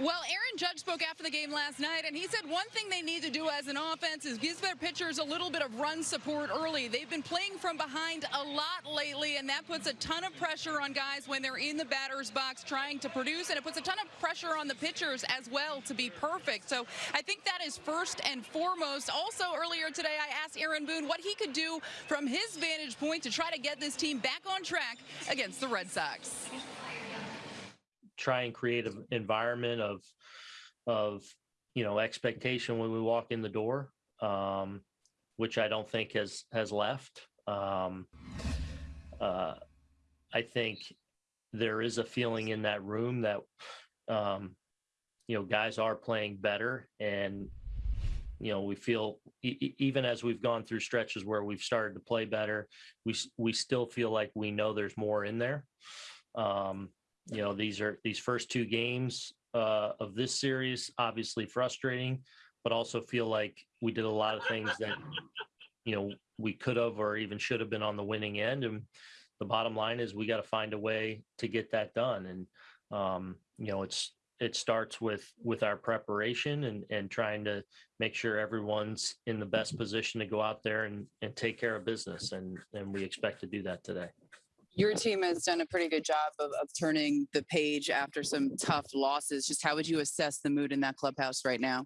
Well, Aaron Judge spoke after the game last night, and he said one thing they need to do as an offense is give their pitchers a little bit of run support early. They've been playing from behind a lot lately, and that puts a ton of pressure on guys when they're in the batter's box trying to produce, and it puts a ton of pressure on the pitchers as well to be perfect. So I think that is first and foremost. Also, earlier today, I asked Aaron Boone what he could do from his vantage point to try to get this team back on track against the Red Sox try and create an environment of of you know expectation when we walk in the door, um, which I don't think has has left. Um, uh, I think there is a feeling in that room that um, you know guys are playing better, and you know we feel e- even as we've gone through stretches where we've started to play better, we we still feel like we know there's more in there. Um, you know these are these first two games uh, of this series obviously frustrating but also feel like we did a lot of things that you know we could have or even should have been on the winning end. And the bottom line is we got to find a way to get that done. And um, you know it's it starts with with our preparation and and trying to make sure everyone's in the best position to go out there and and take care of business. And and we expect to do that today your team has done a pretty good job of, of turning the page after some tough losses. Just how would you assess the mood in that clubhouse right now?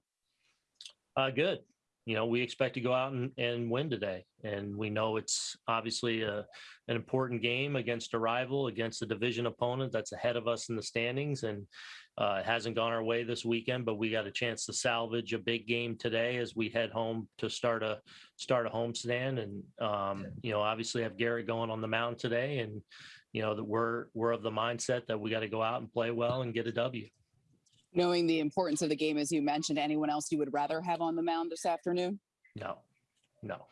Uh, good. You know, we expect to go out and, and win today. And we know it's obviously a, an important game against a rival, against a division opponent that's ahead of us in the standings. And uh, it hasn't gone our way this weekend, but we got a chance to salvage a big game today as we head home to start a start a homestand. And um, you know, obviously have Garrett going on the mound today, and you know that we're we're of the mindset that we got to go out and play well and get a W. Knowing the importance of the game, as you mentioned, anyone else you would rather have on the mound this afternoon? No, no.